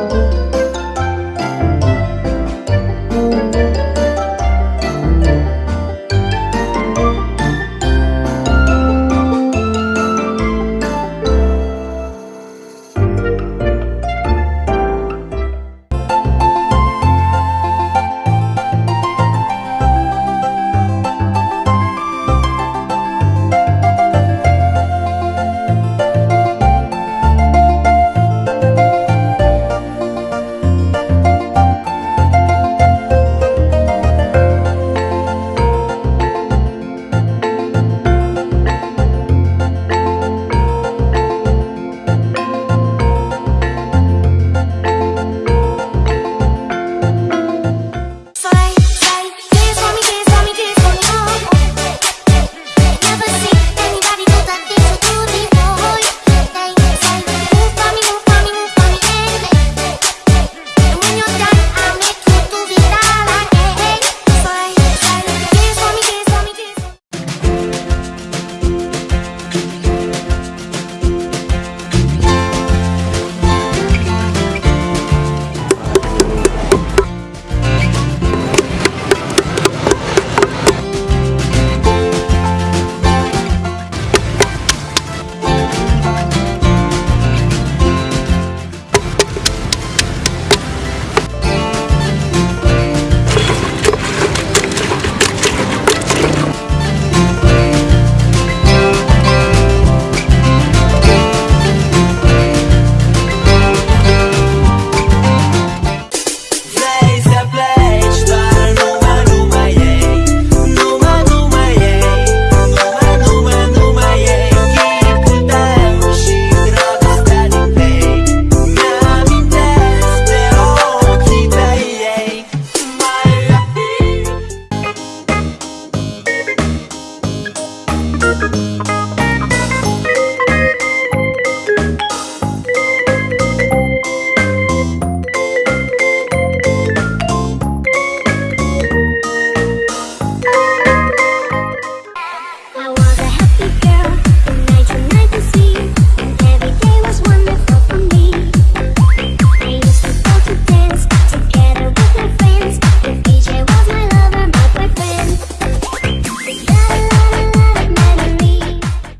Música